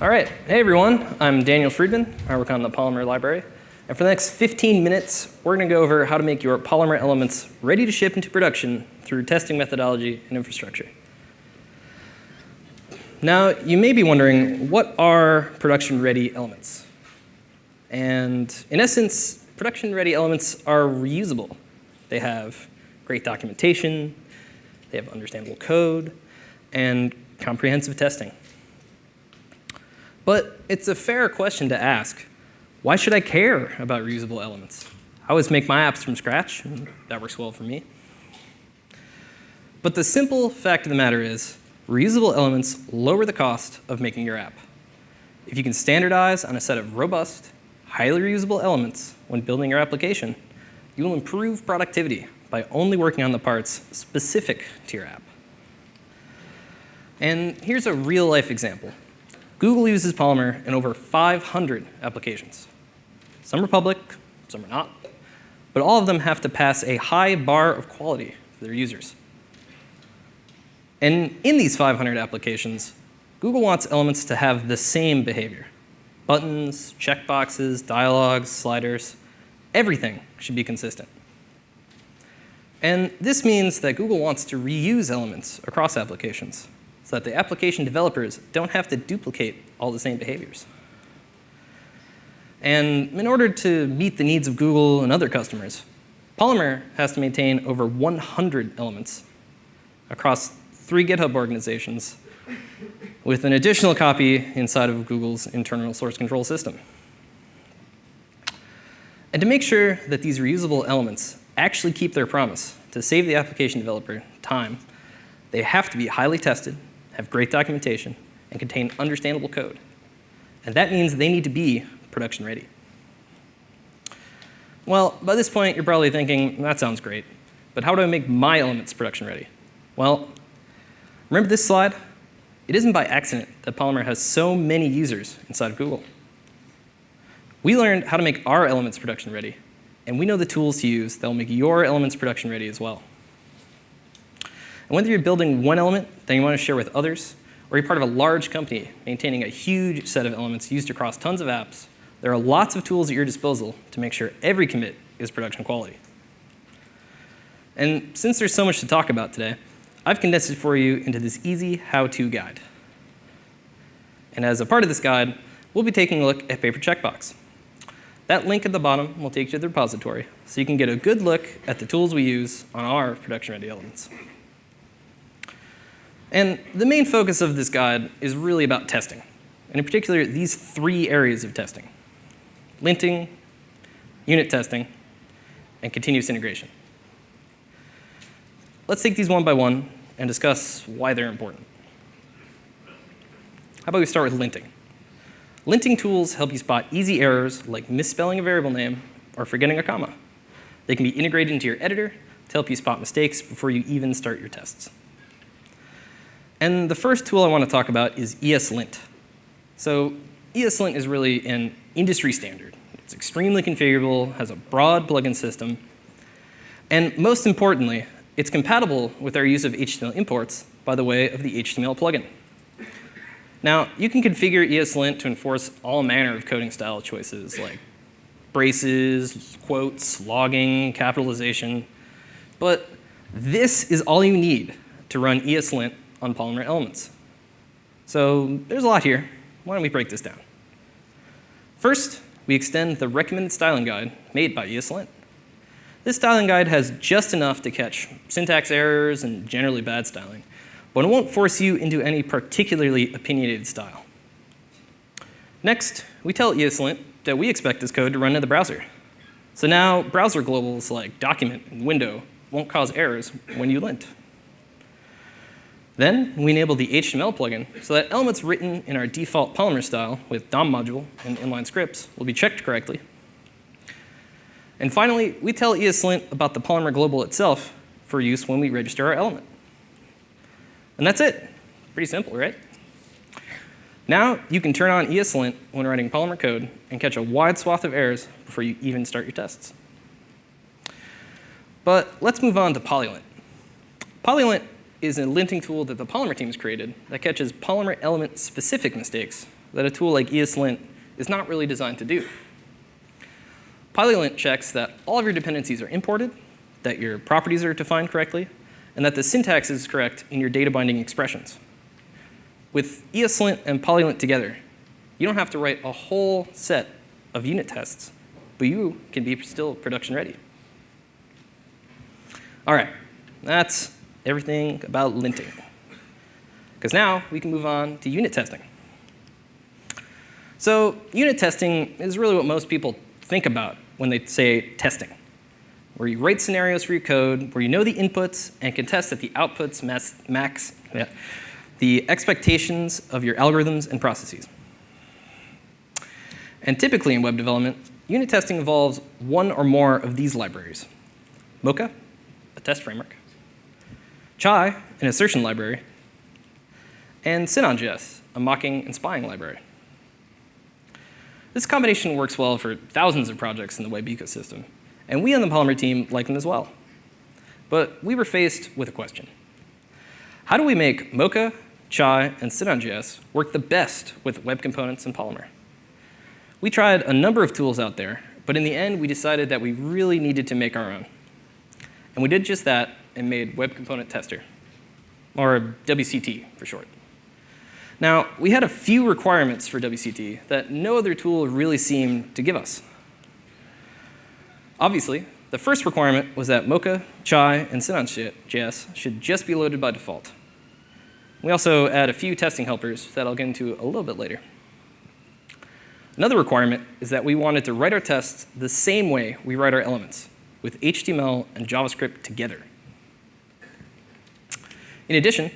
All right, hey everyone, I'm Daniel Friedman. I work on the Polymer library. And for the next 15 minutes, we're gonna go over how to make your Polymer elements ready to ship into production through testing methodology and infrastructure. Now, you may be wondering, what are production-ready elements? And in essence, production-ready elements are reusable. They have great documentation, they have understandable code, and comprehensive testing. But it's a fair question to ask. Why should I care about reusable elements? I always make my apps from scratch, and that works well for me. But the simple fact of the matter is, reusable elements lower the cost of making your app. If you can standardize on a set of robust, highly reusable elements when building your application, you will improve productivity by only working on the parts specific to your app. And here's a real life example. Google uses Polymer in over 500 applications. Some are public, some are not, but all of them have to pass a high bar of quality for their users. And in these 500 applications, Google wants elements to have the same behavior. Buttons, checkboxes, dialogues, sliders, everything should be consistent. And this means that Google wants to reuse elements across applications so that the application developers don't have to duplicate all the same behaviors. And in order to meet the needs of Google and other customers, Polymer has to maintain over 100 elements across three GitHub organizations with an additional copy inside of Google's internal source control system. And to make sure that these reusable elements actually keep their promise to save the application developer time, they have to be highly tested have great documentation, and contain understandable code. And that means they need to be production ready. Well, by this point, you're probably thinking, that sounds great, but how do I make my elements production ready? Well, remember this slide? It isn't by accident that Polymer has so many users inside of Google. We learned how to make our elements production ready, and we know the tools to use that will make your elements production ready as well. And whether you're building one element that you want to share with others, or you're part of a large company maintaining a huge set of elements used across tons of apps, there are lots of tools at your disposal to make sure every commit is production quality. And since there's so much to talk about today, I've condensed it for you into this easy how-to guide. And as a part of this guide, we'll be taking a look at Paper Checkbox. That link at the bottom will take you to the repository, so you can get a good look at the tools we use on our production-ready elements. And the main focus of this guide is really about testing, and in particular, these three areas of testing. Linting, unit testing, and continuous integration. Let's take these one by one and discuss why they're important. How about we start with linting? Linting tools help you spot easy errors like misspelling a variable name or forgetting a comma. They can be integrated into your editor to help you spot mistakes before you even start your tests. And the first tool I want to talk about is ESLint. So ESLint is really an industry standard. It's extremely configurable, has a broad plugin system, and most importantly, it's compatible with our use of HTML imports by the way of the HTML plugin. Now, you can configure ESLint to enforce all manner of coding style choices like braces, quotes, logging, capitalization, but this is all you need to run ESLint on polymer elements. So there's a lot here. Why don't we break this down? First, we extend the recommended styling guide made by ESLint. This styling guide has just enough to catch syntax errors and generally bad styling, but it won't force you into any particularly opinionated style. Next, we tell ESLint that we expect this code to run in the browser. So now browser globals like document and window won't cause errors when you lint. Then we enable the HTML plugin so that elements written in our default Polymer style with DOM module and inline scripts will be checked correctly. And finally, we tell ESLint about the Polymer global itself for use when we register our element. And that's it. Pretty simple, right? Now you can turn on ESLint when writing Polymer code and catch a wide swath of errors before you even start your tests. But let's move on to Polylint. Polylint is a linting tool that the Polymer team has created that catches Polymer element specific mistakes that a tool like ESLint is not really designed to do. PolyLint checks that all of your dependencies are imported, that your properties are defined correctly, and that the syntax is correct in your data binding expressions. With ESLint and PolyLint together, you don't have to write a whole set of unit tests, but you can be still production ready. All right, that's everything about linting. Because now we can move on to unit testing. So unit testing is really what most people think about when they say testing, where you write scenarios for your code, where you know the inputs and can test that the outputs max the expectations of your algorithms and processes. And typically in web development, unit testing involves one or more of these libraries. Mocha, a test framework, Chai, an assertion library, and Sinon.js, a mocking and spying library. This combination works well for thousands of projects in the web ecosystem, and we on the Polymer team like them as well. But we were faced with a question. How do we make Mocha, Chai, and Sinon.js work the best with web components and Polymer? We tried a number of tools out there, but in the end, we decided that we really needed to make our own. And we did just that and made Web Component Tester, or WCT for short. Now, we had a few requirements for WCT that no other tool really seemed to give us. Obviously, the first requirement was that Mocha, Chai, and Sinon.js should just be loaded by default. We also add a few testing helpers that I'll get into a little bit later. Another requirement is that we wanted to write our tests the same way we write our elements, with HTML and JavaScript together. In addition,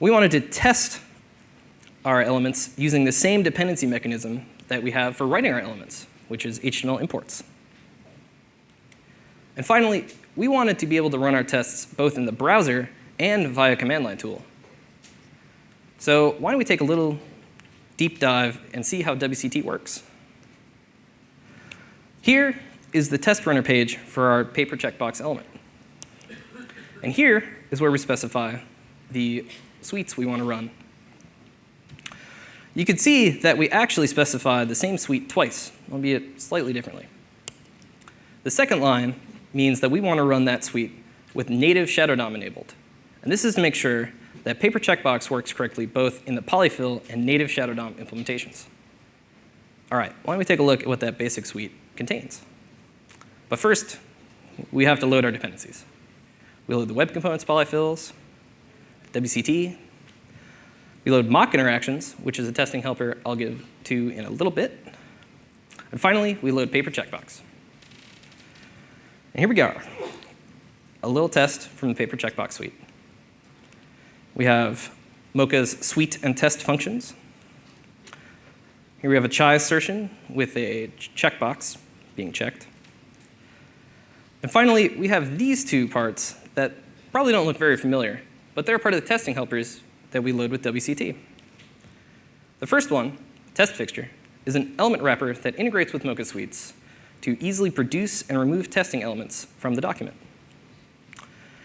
we wanted to test our elements using the same dependency mechanism that we have for writing our elements, which is HTML imports. And finally, we wanted to be able to run our tests both in the browser and via command line tool. So why don't we take a little deep dive and see how WCT works. Here is the test runner page for our paper checkbox element. And here is where we specify the suites we want to run you can see that we actually specify the same suite twice, albeit slightly differently. The second line means that we want to run that suite with native Shadow DOM enabled. And this is to make sure that Paper Checkbox works correctly both in the polyfill and native Shadow DOM implementations. All right, why don't we take a look at what that basic suite contains. But first, we have to load our dependencies. We load the web components polyfills, WCT, we load mock interactions, which is a testing helper I'll give to in a little bit. And finally, we load paper checkbox. And here we go. A little test from the paper checkbox suite. We have Mocha's suite and test functions. Here we have a chai assertion with a checkbox being checked. And finally, we have these two parts that probably don't look very familiar, but they're part of the testing helpers that we load with WCT. The first one, test fixture, is an element wrapper that integrates with Mocha Suites to easily produce and remove testing elements from the document.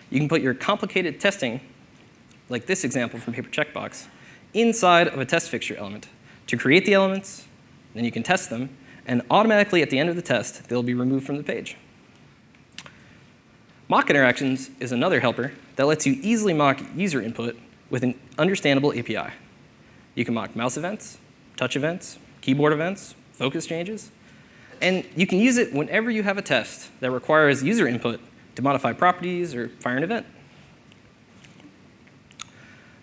You can put your complicated testing, like this example from Paper Checkbox, inside of a test fixture element to create the elements, then you can test them, and automatically at the end of the test, they'll be removed from the page. Mock interactions is another helper that lets you easily mock user input with an understandable API. You can mock mouse events, touch events, keyboard events, focus changes, and you can use it whenever you have a test that requires user input to modify properties or fire an event.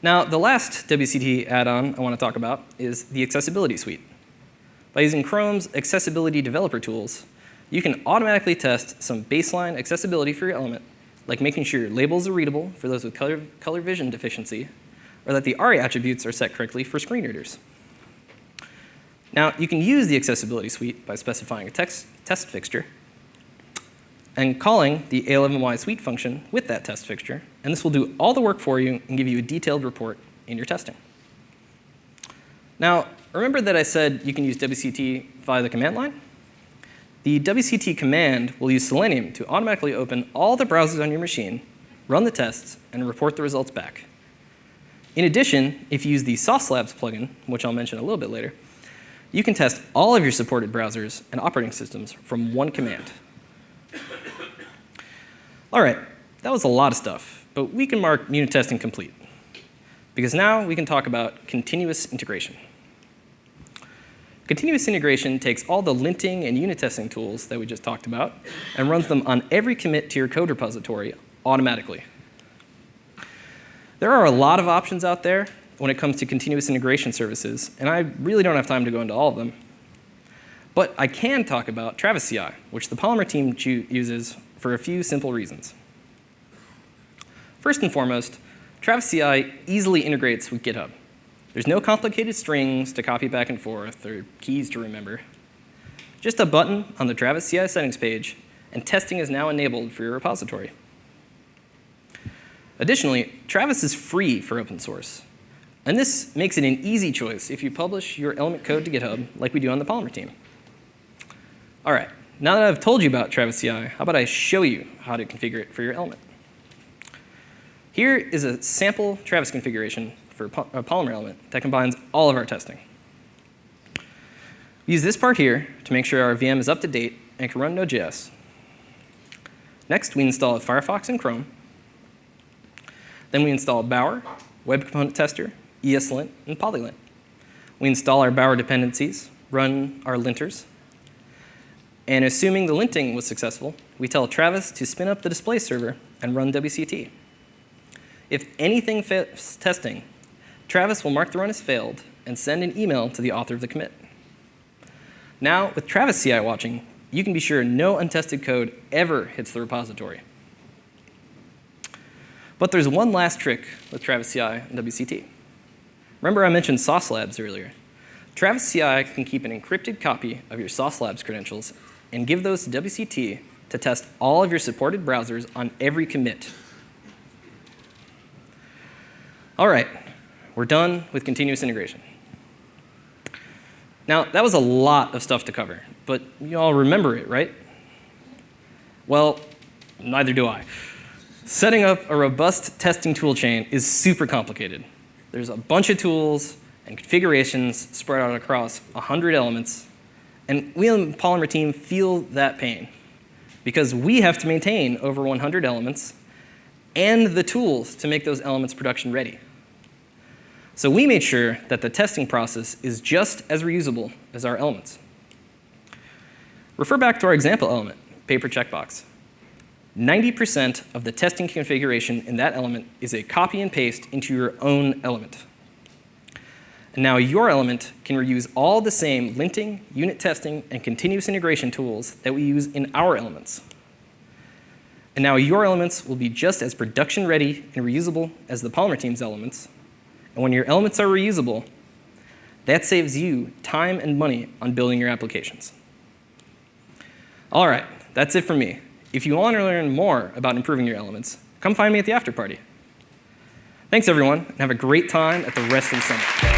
Now, the last WCT add-on I want to talk about is the Accessibility Suite. By using Chrome's accessibility developer tools, you can automatically test some baseline accessibility for your element like making sure your labels are readable for those with color, color vision deficiency, or that the ARIA attributes are set correctly for screen readers. Now, you can use the accessibility suite by specifying a text, test fixture and calling the A11y suite function with that test fixture, and this will do all the work for you and give you a detailed report in your testing. Now, remember that I said you can use WCT via the command line? The WCT command will use Selenium to automatically open all the browsers on your machine, run the tests, and report the results back. In addition, if you use the Sauce Labs plugin, which I'll mention a little bit later, you can test all of your supported browsers and operating systems from one command. All right, that was a lot of stuff, but we can mark unit testing complete. Because now we can talk about continuous integration. Continuous integration takes all the linting and unit testing tools that we just talked about and runs them on every commit to your code repository automatically. There are a lot of options out there when it comes to continuous integration services, and I really don't have time to go into all of them. But I can talk about Travis CI, which the Polymer team uses for a few simple reasons. First and foremost, Travis CI easily integrates with GitHub. There's no complicated strings to copy back and forth or keys to remember. Just a button on the Travis CI settings page, and testing is now enabled for your repository. Additionally, Travis is free for open source. And this makes it an easy choice if you publish your element code to GitHub like we do on the Polymer team. All right, now that I've told you about Travis CI, how about I show you how to configure it for your element. Here is a sample Travis configuration for a uh, Polymer element that combines all of our testing. We use this part here to make sure our VM is up to date and can run Node.js. Next, we install Firefox and Chrome. Then we install Bower, Web Component Tester, ESLint, and Polylint. We install our Bower dependencies, run our linters, and assuming the linting was successful, we tell Travis to spin up the display server and run WCT. If anything fails testing, Travis will mark the run as failed and send an email to the author of the commit. Now, with Travis CI watching, you can be sure no untested code ever hits the repository. But there's one last trick with Travis CI and WCT. Remember I mentioned Sauce Labs earlier. Travis CI can keep an encrypted copy of your Sauce Labs credentials and give those to WCT to test all of your supported browsers on every commit. All right, we're done with continuous integration. Now, that was a lot of stuff to cover, but you all remember it, right? Well, neither do I. Setting up a robust testing toolchain is super complicated. There's a bunch of tools and configurations spread out across 100 elements, and we on the Polymer team feel that pain because we have to maintain over 100 elements and the tools to make those elements production ready. So we made sure that the testing process is just as reusable as our elements. Refer back to our example element, paper checkbox. 90% of the testing configuration in that element is a copy and paste into your own element. And now your element can reuse all the same linting, unit testing, and continuous integration tools that we use in our elements. And now your elements will be just as production ready and reusable as the Polymer team's elements, and when your elements are reusable, that saves you time and money on building your applications. All right, that's it for me. If you want to learn more about improving your elements, come find me at the after party. Thanks, everyone, and have a great time at the rest of the summit.